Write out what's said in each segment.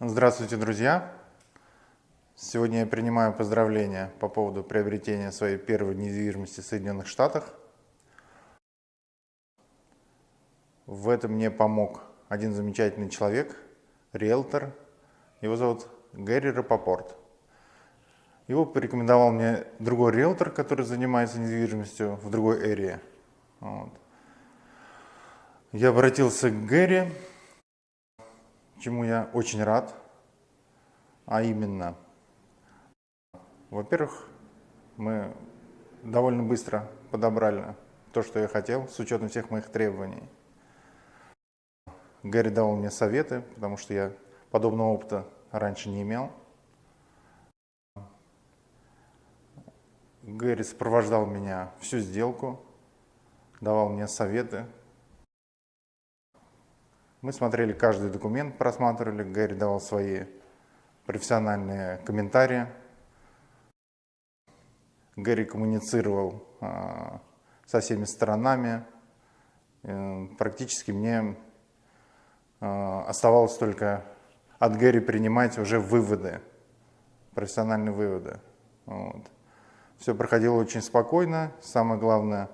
Здравствуйте, друзья! Сегодня я принимаю поздравления по поводу приобретения своей первой недвижимости в Соединенных Штатах. В этом мне помог один замечательный человек, риэлтор. Его зовут Гэри Рапопорт. Его порекомендовал мне другой риэлтор, который занимается недвижимостью в другой эре. Вот. Я обратился к Гэри, чему я очень рад. А именно, во-первых, мы довольно быстро подобрали то, что я хотел, с учетом всех моих требований. Гэри дал мне советы, потому что я подобного опыта раньше не имел. Гэри сопровождал меня всю сделку, давал мне советы. Мы смотрели каждый документ, просматривали, Гэри давал свои профессиональные комментарии. Гэри коммуницировал а, со всеми сторонами. Э, практически мне а, оставалось только от Гэри принимать уже выводы, профессиональные выводы. Вот. Все проходило очень спокойно. Самое главное,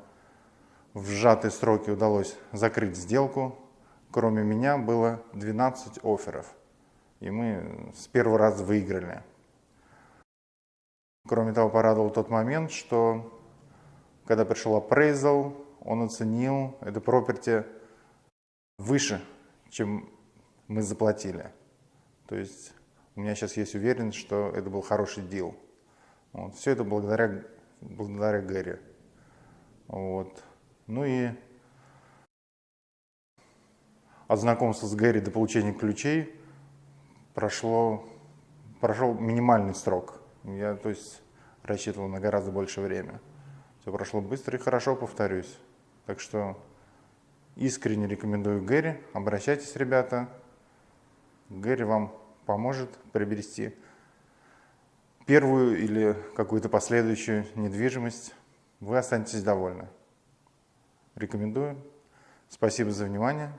в сжатые сроки удалось закрыть сделку. Кроме меня было 12 офферов. И мы с первого раза выиграли. Кроме того, порадовал тот момент, что когда пришел appraisal, он оценил это property выше, чем мы заплатили. То есть у меня сейчас есть уверенность, что это был хороший дел. Вот. Все это благодаря, благодаря Гэри. Вот. Ну и от знакомства с Гэри до получения ключей прошло, прошел минимальный срок. Я то есть, рассчитывал на гораздо больше время. Все прошло быстро и хорошо, повторюсь. Так что искренне рекомендую Гэри. Обращайтесь, ребята. Гэри вам поможет приобрести первую или какую-то последующую недвижимость, вы останетесь довольны. Рекомендую. Спасибо за внимание.